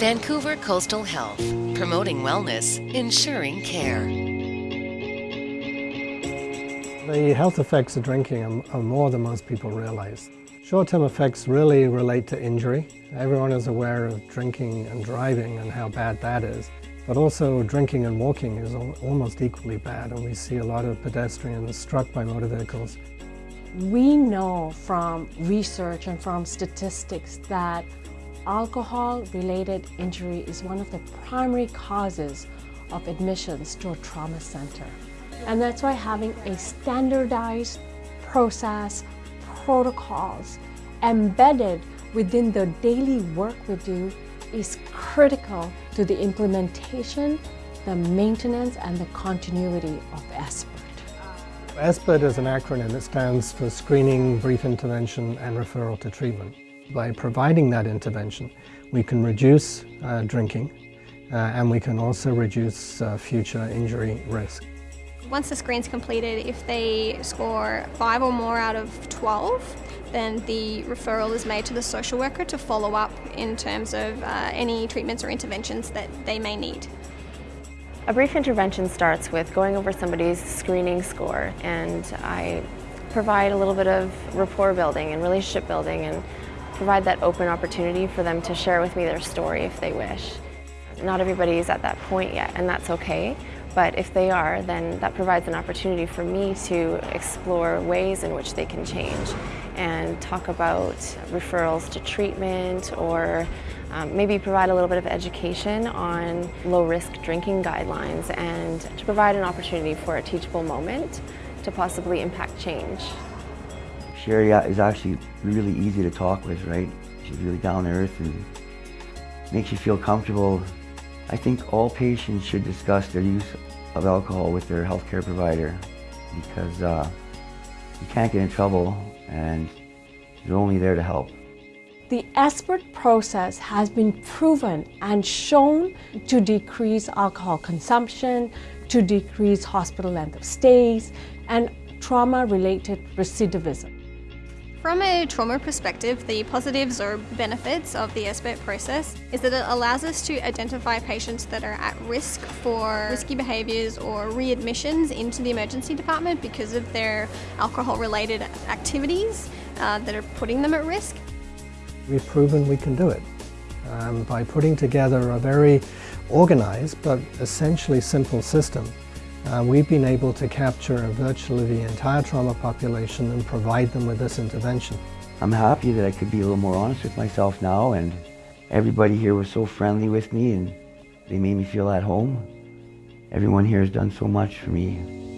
Vancouver Coastal Health, promoting wellness, ensuring care. The health effects of drinking are, are more than most people realize. Short-term effects really relate to injury. Everyone is aware of drinking and driving and how bad that is. But also drinking and walking is almost equally bad and we see a lot of pedestrians struck by motor vehicles. We know from research and from statistics that alcohol-related injury is one of the primary causes of admissions to a trauma center. And that's why having a standardized process, protocols embedded within the daily work we do is critical to the implementation, the maintenance, and the continuity of SBIRT. SBIRT is an acronym that stands for Screening, Brief Intervention, and Referral to Treatment. By providing that intervention, we can reduce uh, drinking, uh, and we can also reduce uh, future injury risk. Once the screen's completed, if they score 5 or more out of 12, then the referral is made to the social worker to follow up in terms of uh, any treatments or interventions that they may need. A brief intervention starts with going over somebody's screening score and I provide a little bit of rapport building and relationship building and provide that open opportunity for them to share with me their story if they wish. Not everybody is at that point yet and that's okay. But if they are, then that provides an opportunity for me to explore ways in which they can change and talk about referrals to treatment or um, maybe provide a little bit of education on low-risk drinking guidelines and to provide an opportunity for a teachable moment to possibly impact change. Sherry is actually really easy to talk with, right? She's really down to earth and makes you feel comfortable I think all patients should discuss their use of alcohol with their healthcare provider because uh, you can't get in trouble and they're only there to help. The SBIRT process has been proven and shown to decrease alcohol consumption, to decrease hospital length of stays, and trauma-related recidivism. From a trauma perspective, the positives or benefits of the SBIRT process is that it allows us to identify patients that are at risk for risky behaviours or readmissions into the emergency department because of their alcohol related activities uh, that are putting them at risk. We've proven we can do it um, by putting together a very organised but essentially simple system uh, we've been able to capture virtually the entire trauma population and provide them with this intervention. I'm happy that I could be a little more honest with myself now and everybody here was so friendly with me and they made me feel at home. Everyone here has done so much for me.